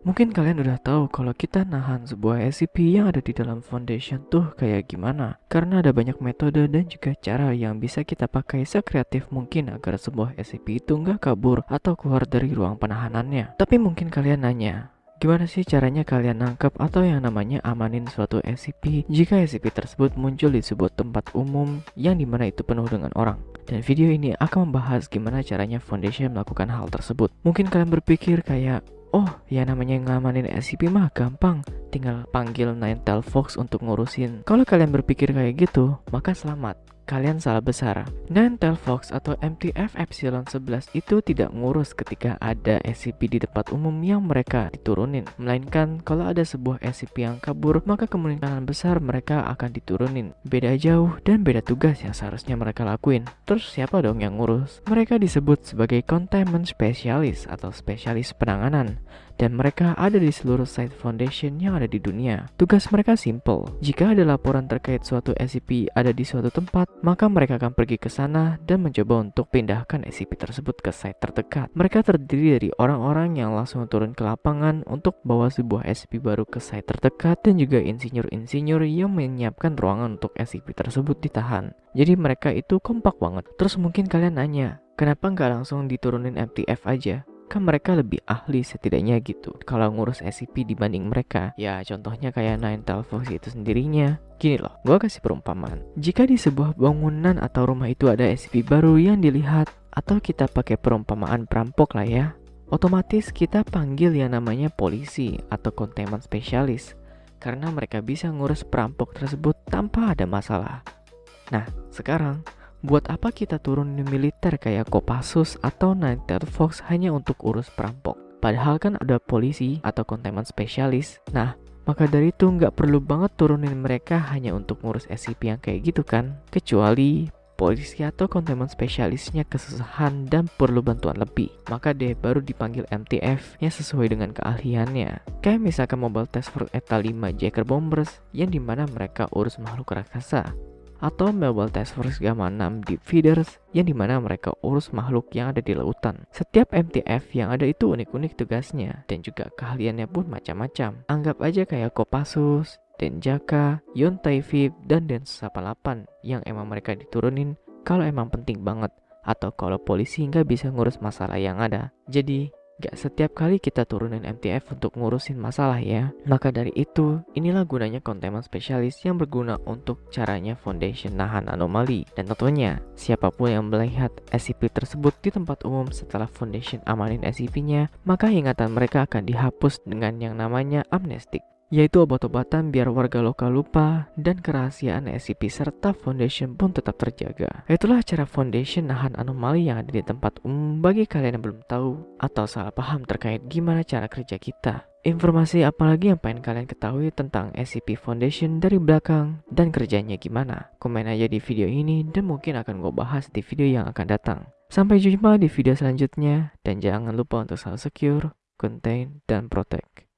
Mungkin kalian udah tahu kalau kita nahan sebuah SCP yang ada di dalam foundation tuh kayak gimana. Karena ada banyak metode dan juga cara yang bisa kita pakai sekreatif mungkin agar sebuah SCP itu nggak kabur atau keluar dari ruang penahanannya. Tapi mungkin kalian nanya, Gimana sih caranya kalian nangkep atau yang namanya amanin suatu SCP jika SCP tersebut muncul di sebuah tempat umum yang di mana itu penuh dengan orang? Dan video ini akan membahas gimana caranya Foundation melakukan hal tersebut. Mungkin kalian berpikir kayak, Oh, ya namanya ngamanin SCP mah gampang. Tinggal panggil Ninetale Fox untuk ngurusin. Kalau kalian berpikir kayak gitu, maka selamat kalian salah besar. Ninetale Fox atau MTF Epsilon 11 itu tidak ngurus ketika ada SCP di tempat umum yang mereka diturunin. Melainkan kalau ada sebuah SCP yang kabur, maka kemungkinan besar mereka akan diturunin. Beda jauh dan beda tugas yang seharusnya mereka lakuin. Terus siapa dong yang ngurus? Mereka disebut sebagai Containment Specialist atau spesialis penanganan dan mereka ada di seluruh site foundation yang ada di dunia. Tugas mereka simple. Jika ada laporan terkait suatu SCP ada di suatu tempat, maka mereka akan pergi ke sana dan mencoba untuk pindahkan SCP tersebut ke site terdekat. Mereka terdiri dari orang-orang yang langsung turun ke lapangan untuk bawa sebuah SCP baru ke site terdekat dan juga insinyur-insinyur yang menyiapkan ruangan untuk SCP tersebut ditahan. Jadi mereka itu kompak banget. Terus mungkin kalian nanya, kenapa nggak langsung diturunin MTF aja? Kan mereka lebih ahli setidaknya gitu kalau ngurus SCP dibanding mereka? Ya contohnya kayak Nine Fox itu sendirinya. Gini loh gue kasih perumpamaan. Jika di sebuah bangunan atau rumah itu ada SCP baru yang dilihat atau kita pakai perumpamaan perampok lah ya otomatis kita panggil yang namanya polisi atau containment spesialis karena mereka bisa ngurus perampok tersebut tanpa ada masalah. Nah sekarang Buat apa kita turunin militer kayak Kopassus atau Nighter Fox hanya untuk urus perampok? Padahal kan ada polisi atau containment spesialis. Nah, maka dari itu nggak perlu banget turunin mereka hanya untuk ngurus SCP yang kayak gitu kan? Kecuali polisi atau containment spesialisnya kesusahan dan perlu bantuan lebih. Maka deh baru dipanggil MTF yang sesuai dengan keahliannya. Kayak misalkan Mobile Task Force ETA 5 Jacker Bombers yang di mana mereka urus makhluk raksasa atau Mobile Task Force Gamma 6 Deep Feeders yang di mana mereka urus makhluk yang ada di lautan. Setiap MTF yang ada itu unik-unik tugasnya dan juga keahliannya pun macam-macam. Anggap aja kayak Kopassus, Denjaka, Yontai Vip, dan Densus 88 yang emang mereka diturunin kalau emang penting banget atau kalau polisi nggak bisa ngurus masalah yang ada. Jadi Gak setiap kali kita turunin MTF untuk ngurusin masalah ya. Maka dari itu, inilah gunanya containment spesialis yang berguna untuk caranya foundation nahan anomali. Dan tentunya, siapa pun yang melihat SCP tersebut di tempat umum setelah foundation amanin SCP-nya, maka ingatan mereka akan dihapus dengan yang namanya amnestik yaitu obat-obatan biar warga lokal lupa dan kerahasiaan SCP serta Foundation pun tetap terjaga. Itulah cara Foundation nahan anomali yang ada di tempat umum bagi kalian yang belum tahu atau salah paham terkait gimana cara kerja kita. Informasi apalagi yang pengen kalian ketahui tentang SCP Foundation dari belakang dan kerjanya gimana? Komen aja di video ini dan mungkin akan gue bahas di video yang akan datang. Sampai jumpa di video selanjutnya dan jangan lupa untuk selalu secure, contain, dan protect.